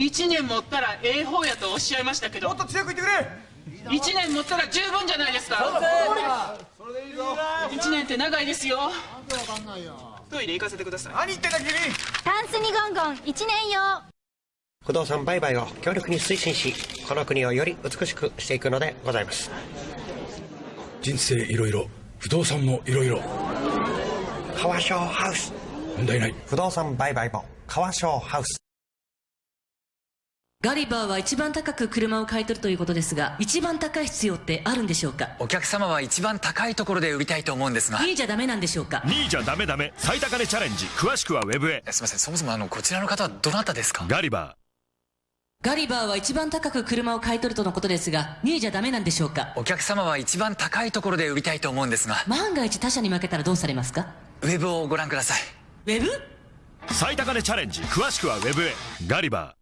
1年持ったらええ方やとおっしゃいましたけどもっと強く言ってくれ。1年持ったら十分じゃないですか。1年って長いですよ。トイレ行かせてください。何言ってんだ君。タンスにゴンゴン1年用不動産売買を強力に推進しこの国をより美しくしていくのでございます。人生いろいろ不動産もいろいろ。川商ハウス。問題ない。不動産売買も川商ハウスガリバーは一番高く車を買い取るということですが一番高い必要ってあるんでしょうか？お客様は一番高いところで売りたいと思うんですが。いいじゃダメなんでしょうか？2位じゃダメダメ。最高値チャレンジ。詳しくはウェブへ。すいませんそもそもあのこちらの方はどなたですか？ガリバガリバーは一番高く車を買い取るとのことですが2位じゃダメなんでしょうか？お客様は一番高いところで売りたいと思うんですが。万が一他社に負けたらどうされますか？ウェブをご覧ください。ウェブ？ー最高値チャレンジ。詳しくはウェブへ。ガリバー